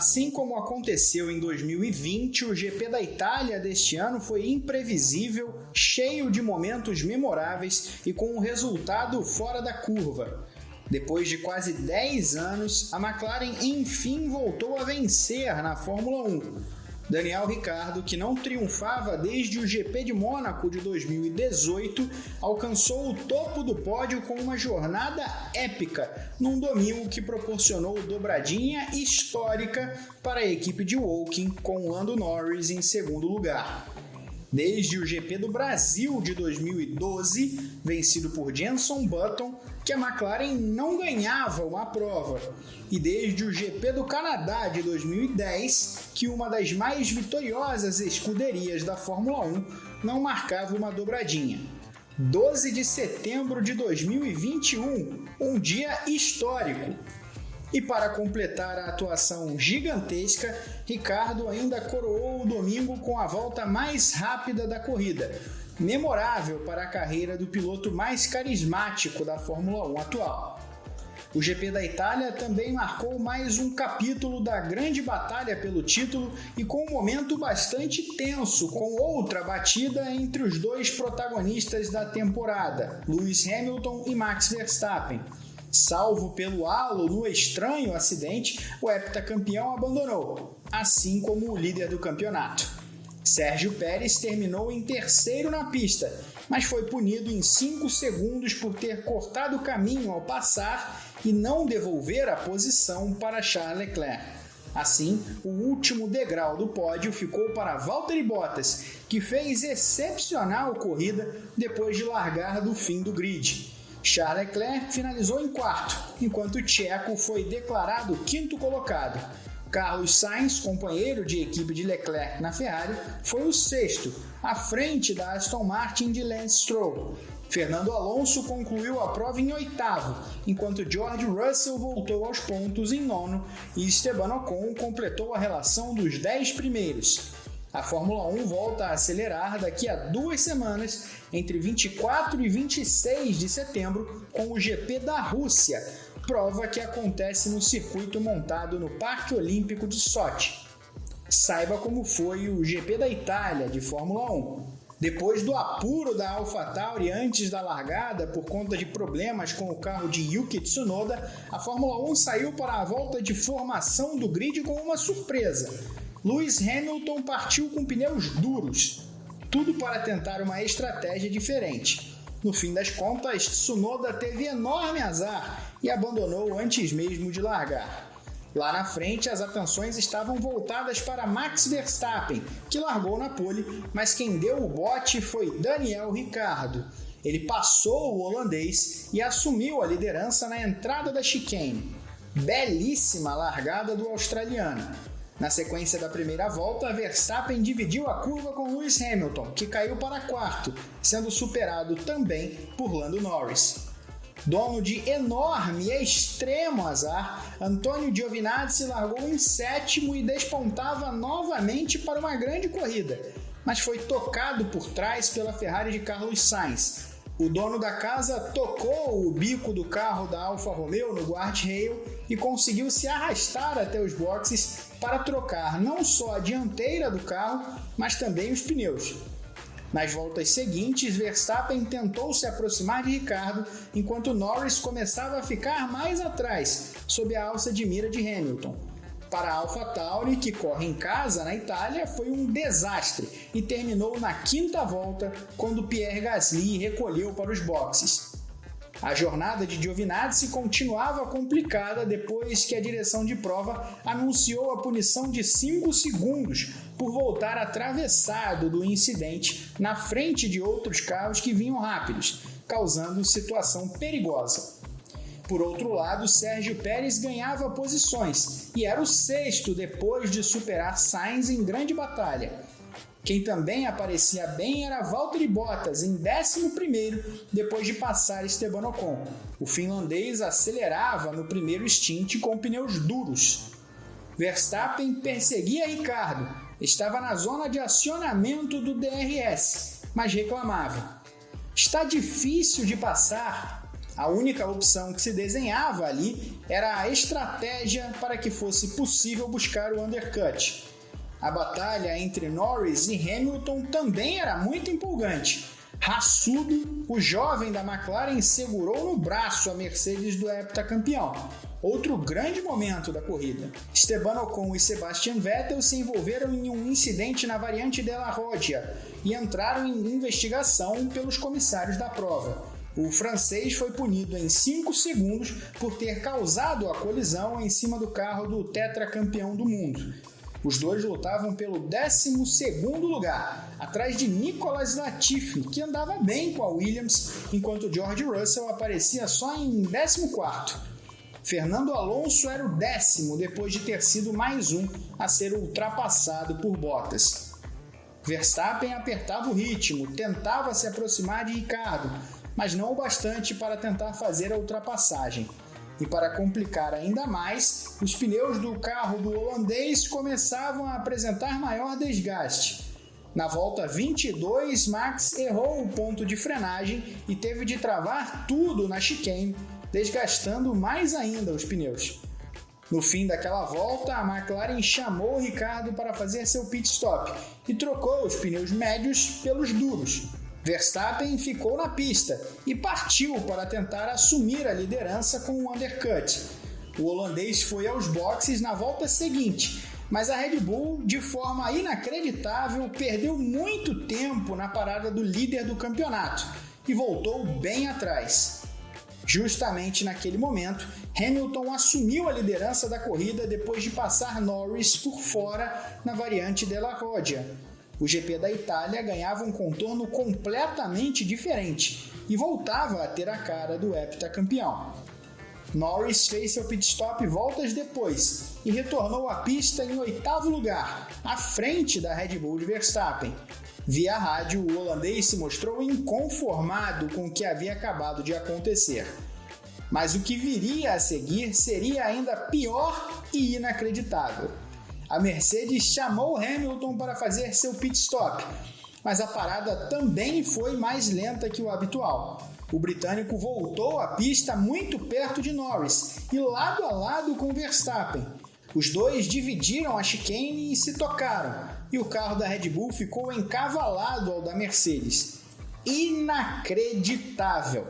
Assim como aconteceu em 2020, o GP da Itália deste ano foi imprevisível, cheio de momentos memoráveis e com um resultado fora da curva. Depois de quase 10 anos, a McLaren enfim voltou a vencer na Fórmula 1 Daniel Ricardo, que não triunfava desde o GP de Mônaco de 2018, alcançou o topo do pódio com uma jornada épica num domingo que proporcionou dobradinha histórica para a equipe de Woking com Lando Norris em segundo lugar. Desde o GP do Brasil de 2012, vencido por Jenson Button, que a McLaren não ganhava uma prova. E desde o GP do Canadá de 2010, que uma das mais vitoriosas escuderias da Fórmula 1 não marcava uma dobradinha. 12 de setembro de 2021, um dia histórico. E para completar a atuação gigantesca, Ricardo ainda coroou o domingo com a volta mais rápida da corrida, memorável para a carreira do piloto mais carismático da Fórmula 1 atual. O GP da Itália também marcou mais um capítulo da grande batalha pelo título e com um momento bastante tenso, com outra batida entre os dois protagonistas da temporada, Lewis Hamilton e Max Verstappen. Salvo pelo halo no estranho acidente, o heptacampeão abandonou, assim como o líder do campeonato. Sérgio Pérez terminou em terceiro na pista, mas foi punido em 5 segundos por ter cortado o caminho ao passar e não devolver a posição para Charles Leclerc. Assim, o último degrau do pódio ficou para Valtteri Bottas, que fez excepcional corrida depois de largar do fim do grid. Charles Leclerc finalizou em quarto, enquanto Checo foi declarado quinto colocado. Carlos Sainz, companheiro de equipe de Leclerc na Ferrari, foi o sexto, à frente da Aston Martin de Lance Stroll. Fernando Alonso concluiu a prova em oitavo, enquanto George Russell voltou aos pontos em nono e Esteban Ocon completou a relação dos dez primeiros. A Fórmula 1 volta a acelerar daqui a duas semanas, entre 24 e 26 de setembro, com o GP da Rússia, prova que acontece no circuito montado no Parque Olímpico de Sochi. Saiba como foi o GP da Itália de Fórmula 1. Depois do apuro da AlphaTauri antes da largada por conta de problemas com o carro de Yuki Tsunoda, a Fórmula 1 saiu para a volta de formação do grid com uma surpresa. Lewis Hamilton partiu com pneus duros, tudo para tentar uma estratégia diferente. No fim das contas, Tsunoda teve enorme azar e abandonou antes mesmo de largar. Lá na frente, as atenções estavam voltadas para Max Verstappen, que largou na pole, mas quem deu o bote foi Daniel Ricciardo. Ele passou o holandês e assumiu a liderança na entrada da chicane. Belíssima largada do australiano. Na sequência da primeira volta, Verstappen dividiu a curva com Lewis Hamilton, que caiu para quarto, sendo superado também por Lando Norris. Dono de enorme e extremo azar, Antônio Giovinazzi largou em sétimo e despontava novamente para uma grande corrida, mas foi tocado por trás pela Ferrari de Carlos Sainz, o dono da casa tocou o bico do carro da Alfa Romeo no guardrail e conseguiu se arrastar até os boxes para trocar não só a dianteira do carro, mas também os pneus. Nas voltas seguintes, Verstappen tentou se aproximar de Ricardo, enquanto Norris começava a ficar mais atrás, sob a alça de mira de Hamilton. Para a AlphaTauri, que corre em casa na Itália, foi um desastre e terminou na quinta volta quando Pierre Gasly recolheu para os boxes. A jornada de Giovinazzi continuava complicada depois que a direção de prova anunciou a punição de 5 segundos por voltar atravessado do incidente na frente de outros carros que vinham rápidos, causando situação perigosa. Por outro lado, Sérgio Pérez ganhava posições e era o sexto depois de superar Sainz em grande batalha. Quem também aparecia bem era Valtteri Bottas em 11 depois de passar Esteban Ocon. O finlandês acelerava no primeiro stint com pneus duros. Verstappen perseguia Ricardo, estava na zona de acionamento do DRS, mas reclamava. Está difícil de passar, A única opção que se desenhava ali era a estratégia para que fosse possível buscar o undercut. A batalha entre Norris e Hamilton também era muito empolgante. Raçudo, o jovem da McLaren segurou no braço a Mercedes do heptacampeão. Outro grande momento da corrida. Esteban Ocon e Sebastian Vettel se envolveram em um incidente na variante della Rodia e entraram em investigação pelos comissários da prova. O francês foi punido em 5 segundos por ter causado a colisão em cima do carro do tetracampeão do mundo. Os dois lutavam pelo 12 lugar, atrás de Nicolas Latifi, que andava bem com a Williams, enquanto George Russell aparecia só em 14. Fernando Alonso era o décimo depois de ter sido mais um a ser ultrapassado por Bottas. Verstappen apertava o ritmo, tentava se aproximar de Ricardo, mas não o bastante para tentar fazer a ultrapassagem. E para complicar ainda mais, os pneus do carro do holandês começavam a apresentar maior desgaste. Na volta 22, Max errou o ponto de frenagem e teve de travar tudo na chicane, desgastando mais ainda os pneus. No fim daquela volta, a McLaren chamou Ricardo para fazer seu pit stop e trocou os pneus médios pelos duros, Verstappen ficou na pista e partiu para tentar assumir a liderança com um undercut. O holandês foi aos boxes na volta seguinte, mas a Red Bull, de forma inacreditável, perdeu muito tempo na parada do líder do campeonato e voltou bem atrás. Justamente naquele momento, Hamilton assumiu a liderança da corrida depois de passar Norris por fora na variante della Rodia, o GP da Itália ganhava um contorno completamente diferente e voltava a ter a cara do heptacampeão. Norris fez seu pit stop voltas depois e retornou à pista em oitavo lugar, à frente da Red Bull de Verstappen. Via rádio, o holandês se mostrou inconformado com o que havia acabado de acontecer. Mas o que viria a seguir seria ainda pior e inacreditável a Mercedes chamou Hamilton para fazer seu pit stop, mas a parada também foi mais lenta que o habitual. O britânico voltou à pista muito perto de Norris e lado a lado com Verstappen. Os dois dividiram a chicane e se tocaram, e o carro da Red Bull ficou encavalado ao da Mercedes. Inacreditável!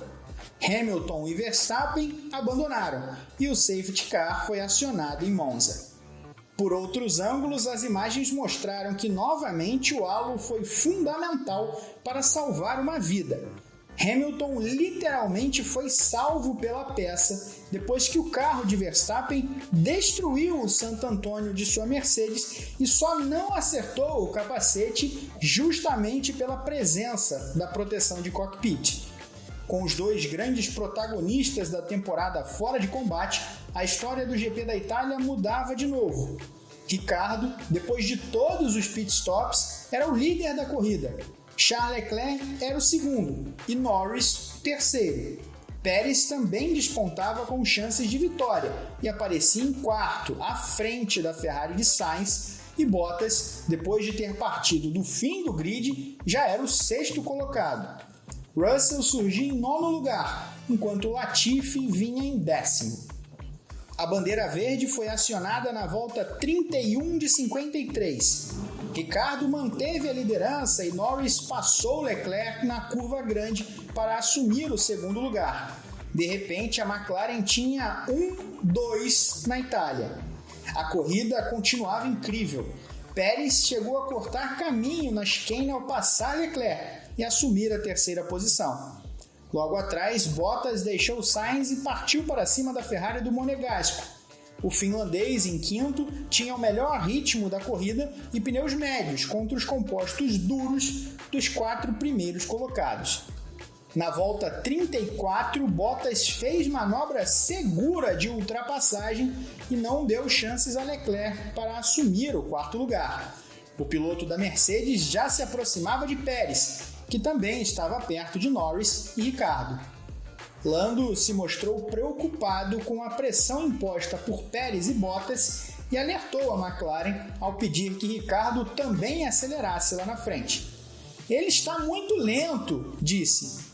Hamilton e Verstappen abandonaram e o safety car foi acionado em Monza. Por outros ângulos, as imagens mostraram que novamente o halo foi fundamental para salvar uma vida. Hamilton literalmente foi salvo pela peça depois que o carro de Verstappen destruiu o Santo Antônio de sua Mercedes e só não acertou o capacete justamente pela presença da proteção de cockpit. Com os dois grandes protagonistas da temporada fora de combate, a história do GP da Itália mudava de novo. Ricardo, depois de todos os pitstops, era o líder da corrida. Charles Leclerc era o segundo e Norris o terceiro. Pérez também despontava com chances de vitória e aparecia em quarto, à frente da Ferrari de Sainz, e Bottas, depois de ter partido do fim do grid, já era o sexto colocado. Russell surgia em nono lugar, enquanto Latifi vinha em décimo. A bandeira verde foi acionada na volta 31 de 53. Ricardo manteve a liderança e Norris passou Leclerc na curva grande para assumir o segundo lugar. De repente, a McLaren tinha 1-2 na Itália. A corrida continuava incrível. Pérez chegou a cortar caminho na chicane ao passar Leclerc, e assumir a terceira posição. Logo atrás, Bottas deixou Sainz e partiu para cima da Ferrari do Monegasco. O finlandês, em quinto, tinha o melhor ritmo da corrida e pneus médios contra os compostos duros dos quatro primeiros colocados. Na volta 34, Bottas fez manobra segura de ultrapassagem e não deu chances a Leclerc para assumir o quarto lugar. O piloto da Mercedes já se aproximava de Pérez que também estava perto de Norris e Ricardo. Lando se mostrou preocupado com a pressão imposta por Pérez e Bottas e alertou a McLaren ao pedir que Ricardo também acelerasse lá na frente. Ele está muito lento, disse.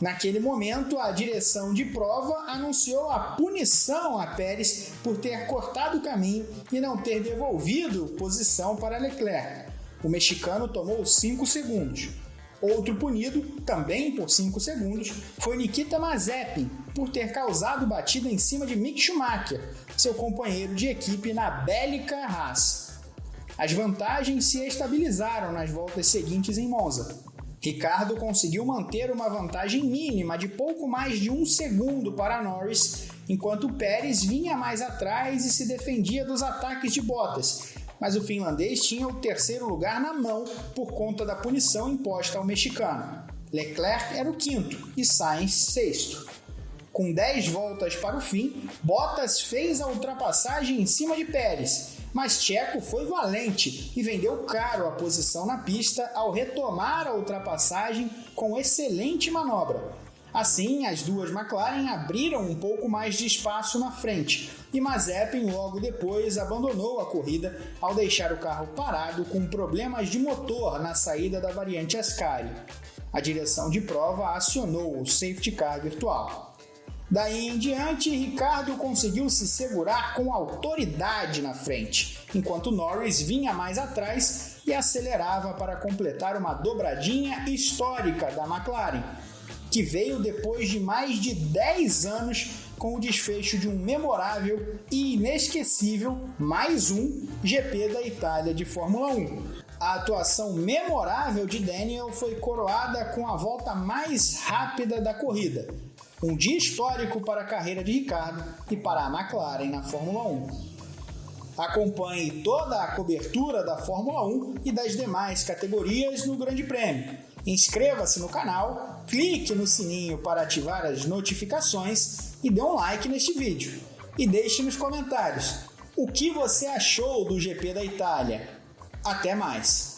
Naquele momento, a direção de prova anunciou a punição a Pérez por ter cortado o caminho e não ter devolvido posição para Leclerc. O mexicano tomou 5 segundos. Outro punido, também por 5 segundos, foi Nikita Mazepin, por ter causado batida em cima de Mick Schumacher, seu companheiro de equipe na bélica Haas. As vantagens se estabilizaram nas voltas seguintes em Monza. Ricardo conseguiu manter uma vantagem mínima de pouco mais de um segundo para Norris, enquanto Pérez vinha mais atrás e se defendia dos ataques de Bottas, mas o finlandês tinha o terceiro lugar na mão por conta da punição imposta ao mexicano. Leclerc era o quinto e Sainz sexto. Com 10 voltas para o fim, Bottas fez a ultrapassagem em cima de Pérez, mas Checo foi valente e vendeu caro a posição na pista ao retomar a ultrapassagem com excelente manobra. Assim, as duas McLaren abriram um pouco mais de espaço na frente e Mazepin logo depois abandonou a corrida ao deixar o carro parado com problemas de motor na saída da variante Ascari. A direção de prova acionou o safety car virtual. Daí em diante, Ricardo conseguiu se segurar com autoridade na frente, enquanto Norris vinha mais atrás e acelerava para completar uma dobradinha histórica da McLaren, que veio depois de mais de 10 anos com o desfecho de um memorável e inesquecível mais um GP da Itália de Fórmula 1. A atuação memorável de Daniel foi coroada com a volta mais rápida da corrida, um dia histórico para a carreira de Ricardo e para a McLaren na Fórmula 1. Acompanhe toda a cobertura da Fórmula 1 e das demais categorias no Grande Prêmio. Inscreva-se no canal, clique no sininho para ativar as notificações e dê um like neste vídeo. E deixe nos comentários o que você achou do GP da Itália. Até mais!